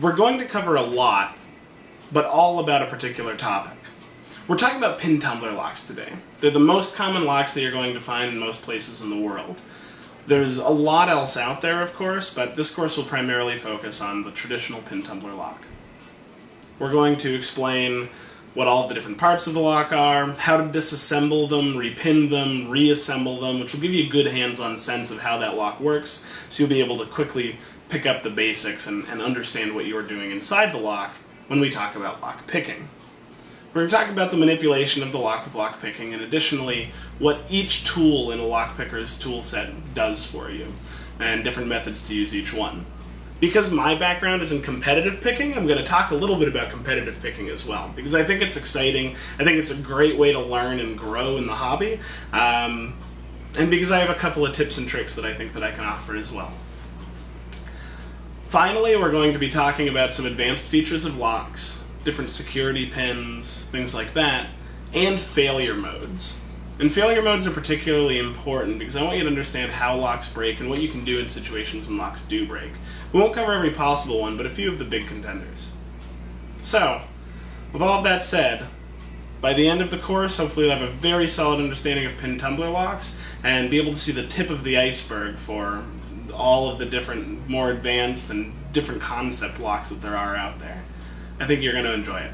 we're going to cover a lot, but all about a particular topic. We're talking about pin tumbler locks today. They're the most common locks that you're going to find in most places in the world. There's a lot else out there, of course, but this course will primarily focus on the traditional pin tumbler lock. We're going to explain what all of the different parts of the lock are, how to disassemble them, repin them, reassemble them, which will give you a good hands-on sense of how that lock works, so you'll be able to quickly pick up the basics and, and understand what you're doing inside the lock when we talk about lock picking. We're going to talk about the manipulation of the lock with lock picking, and additionally, what each tool in a lock picker's tool set does for you, and different methods to use each one because my background is in competitive picking, I'm going to talk a little bit about competitive picking as well, because I think it's exciting. I think it's a great way to learn and grow in the hobby, um, and because I have a couple of tips and tricks that I think that I can offer as well. Finally, we're going to be talking about some advanced features of locks, different security pins, things like that, and failure modes. And failure modes are particularly important because I want you to understand how locks break and what you can do in situations when locks do break. We won't cover every possible one, but a few of the big contenders. So, with all of that said, by the end of the course, hopefully you'll have a very solid understanding of pin tumbler locks and be able to see the tip of the iceberg for all of the different, more advanced and different concept locks that there are out there. I think you're going to enjoy it.